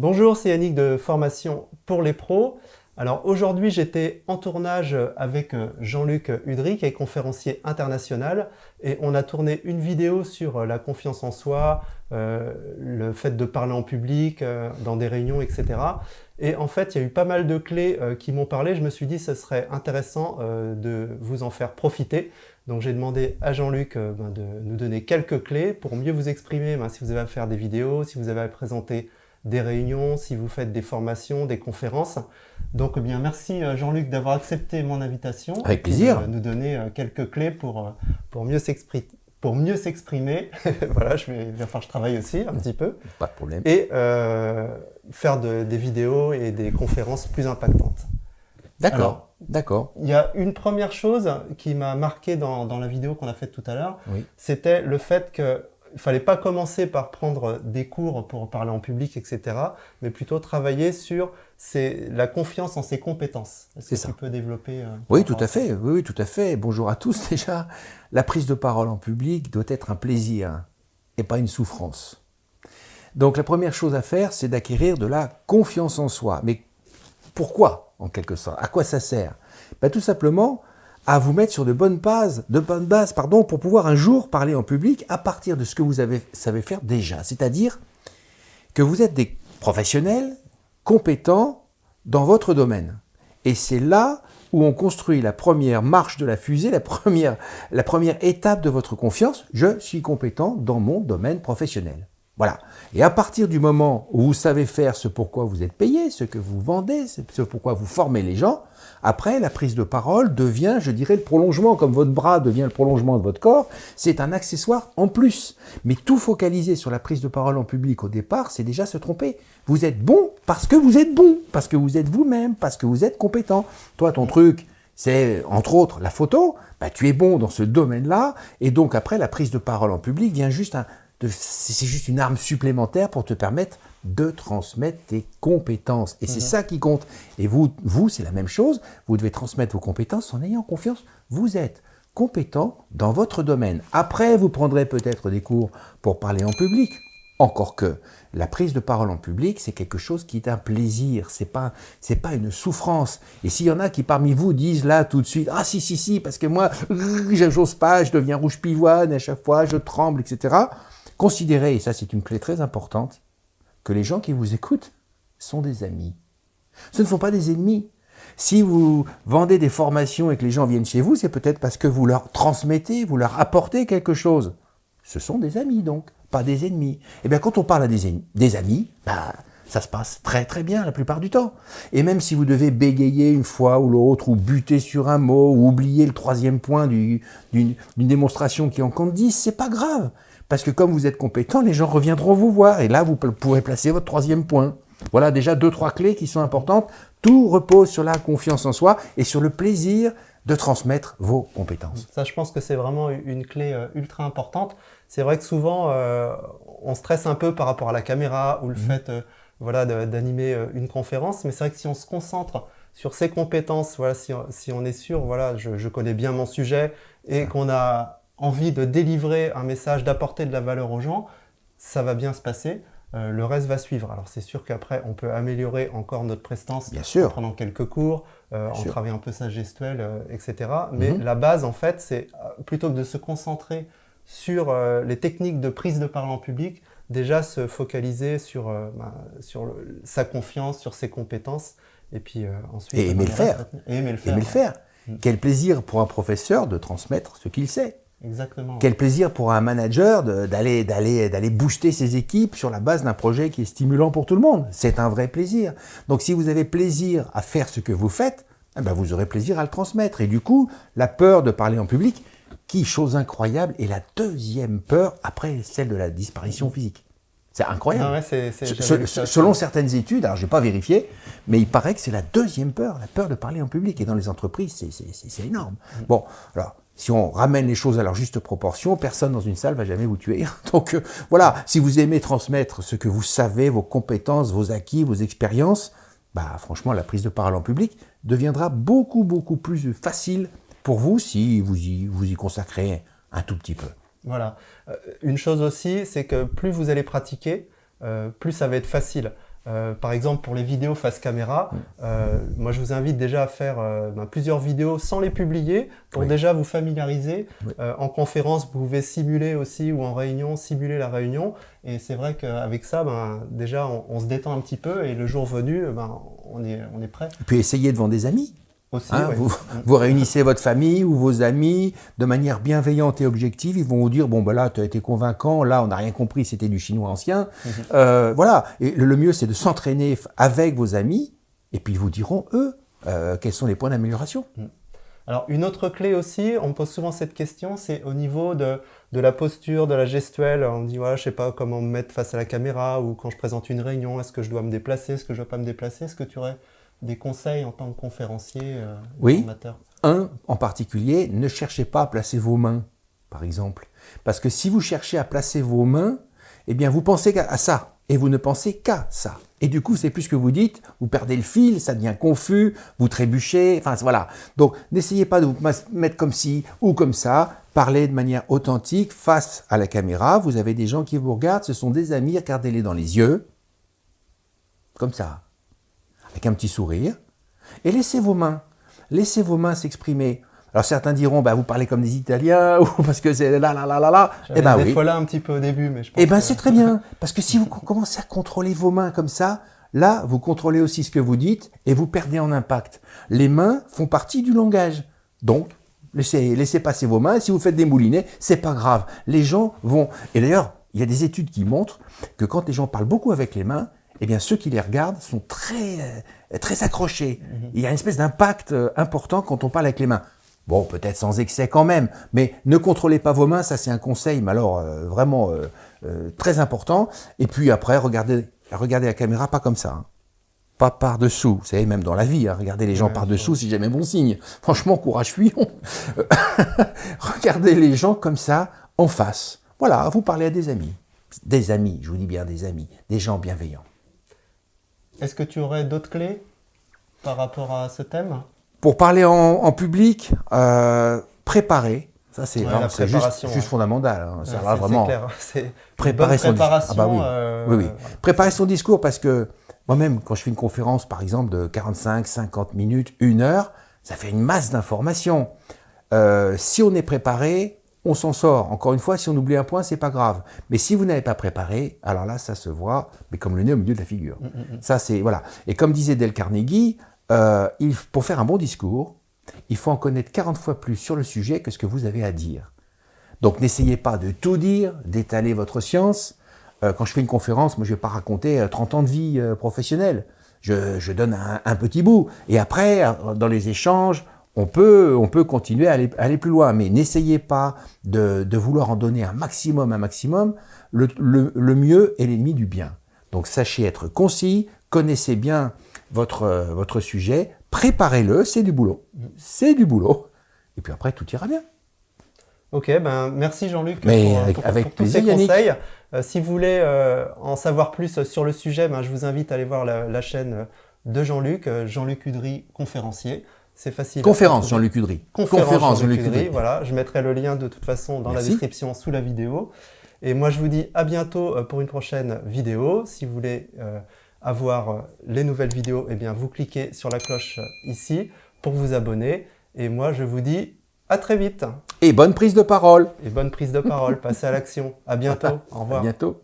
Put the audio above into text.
Bonjour, c'est Yannick de Formation pour les pros. Alors aujourd'hui, j'étais en tournage avec euh, Jean-Luc Udry, qui est conférencier international, et on a tourné une vidéo sur euh, la confiance en soi, euh, le fait de parler en public, dans des réunions, etc. Et en fait, il y a eu pas mal de clés qui m'ont parlé. Je me suis dit ce serait intéressant de vous en faire profiter. Donc j'ai demandé à Jean-Luc ben, de nous donner quelques clés pour mieux vous exprimer ben, si vous avez à faire des vidéos, si vous avez à présenter des réunions, si vous faites des formations, des conférences. Donc eh bien merci euh, Jean-Luc d'avoir accepté mon invitation. Avec plaisir. De nous donner euh, quelques clés pour, euh, pour mieux s'exprimer. Pour mieux s'exprimer, voilà, je vais, faire je travaille aussi un petit peu. Pas de problème. Et faire des vidéos et des conférences plus impactantes. D'accord, d'accord. Il y a une première chose qui m'a marqué dans, dans, la vidéo qu'on a faite tout à l'heure, c'était le fait que il fallait pas commencer par prendre des cours pour parler en public, etc., mais plutôt travailler sur la confiance en ses compétences. C'est ça. Tu peux développer euh, Oui, tout à fait. Oui, oui, tout à fait. Bonjour à tous déjà. La prise de parole en public doit être un plaisir et pas une souffrance. Donc la première chose à faire, c'est d'acquérir de la confiance en soi. Mais pourquoi, en quelque sorte? À quoi ça sert? Ben, Tout simplement à vous mettre sur de bonnes bases, pour pouvoir un jour parler en public à partir de ce que vous avez, savez faire déjà. C'est-à-dire que vous êtes des professionnels compétents dans votre domaine. Et c'est là où on construit la première marche de la fusée, la première étape de votre confiance. Je suis compétent dans mon domaine professionnel. Voilà. Et à partir du moment où vous savez faire ce pourquoi vous êtes payé, ce que vous vendez, ce pourquoi vous formez les gens, après, la prise de parole devient, je dirais, le prolongement, comme votre bras devient le prolongement de votre corps, c'est un accessoire en plus. Mais tout focaliser sur la prise de parole en public au départ, c'est déjà se tromper. Vous êtes bon parce que vous êtes bon, parce que vous êtes vous-même, parce que vous êtes compétent. Toi, ton truc, c'est entre autres la photo, bah, tu es bon dans ce domaine-là, et donc après, la prise de parole en public vient juste un, c'est juste une arme supplémentaire pour te permettre de transmettre tes compétences. Et c'est mhm. ça qui compte. Et vous, vous c'est la même chose. Vous devez transmettre vos compétences en ayant confiance. Vous êtes compétent dans votre domaine. Après, vous prendrez peut-être des cours pour parler en public. Encore que la prise de parole en public, c'est quelque chose qui est un plaisir, c'est pas c'est pas une souffrance. Et s'il y en a qui parmi vous disent là tout de suite, ah si si si, parce que moi, j'ose pas, je deviens rouge pivoine à chaque fois, je tremble, etc. Considérez, et ça c'est une clé très importante, que les gens qui vous écoutent sont des amis. Ce ne sont pas des ennemis. Si vous vendez des formations et que les gens viennent chez vous, c'est peut-être parce que vous leur transmettez, vous leur apportez quelque chose. Ce sont des amis donc, pas des ennemis. Et eh bien quand on parle à des, amis, bah, ça se passe très très bien la plupart du temps. Et même si vous devez bégayer une fois ou l'autre, ou buter sur un mot, ou oublier le troisième point d'une démonstration qui en compte 10, c'est pas grave. Parce que comme vous êtes compétent, les gens reviendront vous voir. Et là, vous pourrez placer votre troisième point. Voilà déjà deux, trois clés qui sont importantes. Tout repose sur la confiance en soi et sur le plaisir de transmettre vos compétences. Ça, je pense que c'est vraiment une clé euh, ultra importante. C'est vrai que souvent, euh, on stresse un peu par rapport à la caméra ou le mhm. fait euh, voilà, d'animer une conférence. Mais c'est vrai que si on se concentre sur ses compétences, voilà, si, si on est sûr, voilà, je, je connais bien mon sujet et qu'on a envie de délivrer un message, d'apporter de la valeur aux gens, ça va bien se passer. Euh, le reste va suivre. Alors c'est sûr qu'après, on peut améliorer encore notre prestance bien sûr. en prenant quelques cours, euh, en travaillant un peu sa gestuelle, euh, etc. Mais mhm. la base, en fait, c'est plutôt que de se concentrer sur les techniques de prise de parole en public, déjà se focaliser sur, bah, sur sa confiance, sur ses compétences, et puis ensuite... Et aimer le faire. Et aimer le faire. Aimer le faire. Quel plaisir pour un professeur de transmettre ce qu'il sait. Exactement. Quel plaisir pour un manager d'aller d'aller d'aller booster ses équipes sur la base d'un projet qui est stimulant pour tout le monde. C'est un vrai plaisir. Donc si vous avez plaisir à faire ce que vous faites, eh ben vous aurez plaisir à le transmettre. Et du coup, la peur de parler en public, qui, chose incroyable, est la deuxième peur après celle de la disparition physique. C'est incroyable. Ah selon certaines études, alors je n'ai pas vérifié, mais il paraît que c'est la deuxième peur, la peur de parler en public. Et dans les entreprises, c'est énorme. Mm. Bon, alors, si on ramène les choses à leur juste proportion, personne dans une salle va jamais vous tuer. Donc euh, voilà, si vous aimez transmettre ce que vous savez, vos compétences, vos acquis, vos expériences, bah franchement, la prise de parole en public deviendra beaucoup, beaucoup plus facile pour vous si vous y, vous y consacrez un tout petit peu. Voilà. Euh, une chose aussi, c'est que plus vous allez pratiquer, euh, plus ça va être facile. Euh, par exemple, pour les vidéos face caméra, euh, moi je vous invite déjà à faire euh, ben, plusieurs vidéos sans les publier pour Oui. déjà vous familiariser. Oui. En conférence, vous pouvez simuler aussi ou en réunion, simuler la réunion. Et c'est vrai qu'avec ça, ben, déjà on, on se détend un petit peu et le jour venu, ben, on, est, on est prêt Et puis essayez devant des amis. Aussi. Hein, ouais. vous, vous réunissez votre famille ou vos amis de manière bienveillante et objective. Ils vont vous dire bon ben là tu as été convaincant, là on n'a rien compris, c'était du chinois ancien. Mhm. Euh, voilà. Et le, mieux c'est de s'entraîner avec vos amis et puis ils vous diront eux euh, quels sont les points d'amélioration. Alors, une autre clé aussi, on me pose souvent cette question, c'est au niveau de, de la posture, de la gestuelle. On me dit, voilà, je sais pas comment me mettre face à la caméra ou quand je présente une réunion, est-ce que je dois me déplacer, est-ce que je dois pas me déplacer Est-ce que tu aurais des conseils en tant que conférencier, euh, Oui. formateur Un en particulier, ne cherchez pas à placer vos mains, par exemple, parce que si vous cherchez à placer vos mains, eh bien vous pensez à ça et vous ne pensez qu'à ça. Et du coup, c'est plus ce que vous dites, vous perdez le fil, ça devient confus, vous trébuchez, enfin voilà. Donc, n'essayez pas de vous mettre comme ci ou comme ça, parlez de manière authentique face à la caméra. Vous avez des gens qui vous regardent, ce sont des amis, regardez-les dans les yeux, comme ça, avec un petit sourire, et laissez vos mains, laissez vos mains s'exprimer. Alors certains diront, bah, vous parlez comme des Italiens, ou parce que c'est là, là, là, là, là. Eh ben oui. là un petit peu au début, mais je pense Eh ben que- c'est très bien, parce que si vous co- commencez à contrôler vos mains comme ça, là, vous contrôlez aussi ce que vous dites et vous perdez en impact. Les mains font partie du langage. Donc, laissez, laissez passer vos mains. Et si vous faites des moulinets, c'est pas grave. Les gens vont... Et d'ailleurs, il y a des études qui montrent que quand les gens parlent beaucoup avec les mains, eh bien ceux qui les regardent sont très, euh, très accrochés. Il y a une espèce d'impact euh, important quand on parle avec les mains. Bon, peut-être sans excès quand même, mais ne contrôlez pas vos mains, ça c'est un conseil, mais alors euh, vraiment euh, euh, très important. Et puis après, regardez, regardez la caméra pas comme ça. hein. Pas par-dessous, vous savez, même dans la vie, hein, regardez les gens Ouais, par-dessous, c'est jamais bon signe. Franchement, courage, fuyons. regardez les gens comme ça, en face. Voilà, vous parlez à des amis. Des amis, je vous dis bien des amis, des gens bienveillants. Est-ce que tu aurais d'autres clés par rapport à ce thème? Pour parler en, en public, euh, préparer, ça c'est Ouais, juste, fondamental. hein. Ouais, là, vraiment, clair, préparer son discours. Ah bah oui. euh, oui, oui. voilà. Préparer son discours parce que moi-même, quand je fais une conférence, par exemple, de 45, 50 minutes, une heure, ça fait une masse d'informations. Euh, si on est préparé, on s'en sort. Encore une fois, si on oublie un point, c'est pas grave. Mais si vous n'avez pas préparé, alors là, ça se voit, mais comme le nez au milieu de la figure. Ça, c'est voilà. Et comme disait Del Carnegie, euh, il, pour faire un bon discours, il faut en connaître 40 fois plus sur le sujet que ce que vous avez à dire. Donc n'essayez pas de tout dire, d'étaler votre science. Euh, quand je fais une conférence, moi je ne vais pas raconter euh, 30 ans de vie euh, professionnelle. Je, je donne un, un petit bout. Et après, euh, dans les échanges, on peut, on peut continuer à aller, à aller plus loin. Mais n'essayez pas de, de vouloir en donner un maximum, un maximum. Le, le- le mieux est l'ennemi du bien. Donc sachez être concis, connaissez bien votre, euh, votre sujet, préparez-le, c'est du boulot. C'est du boulot. Et puis après, tout ira bien. Ok, ben merci Jean-Luc pour, avec- pour- avec pour tous ces Yannick. conseils. Euh, si vous voulez euh, en savoir plus sur le sujet, ben, je vous invite à aller voir la, la chaîne de Jean-Luc, euh, Jean-Luc Udry, conférencier. C'est facile. à Conférence. Jean-Luc Udry. Conférence, Jean-Luc Jean-Luc Udry, Udry. Voilà, je mettrai le lien de toute façon dans Merci. la description sous la vidéo. Et moi, je vous dis à bientôt euh, pour une prochaine vidéo. Si vous voulez euh, avoir euh, les nouvelles vidéos, eh bien, vous cliquez sur la cloche ici pour vous abonner. Et moi, je vous dis à très vite Et bonne prise de parole. et bonne prise de parole. Passez à l'action. À bientôt. Au À revoir. bientôt.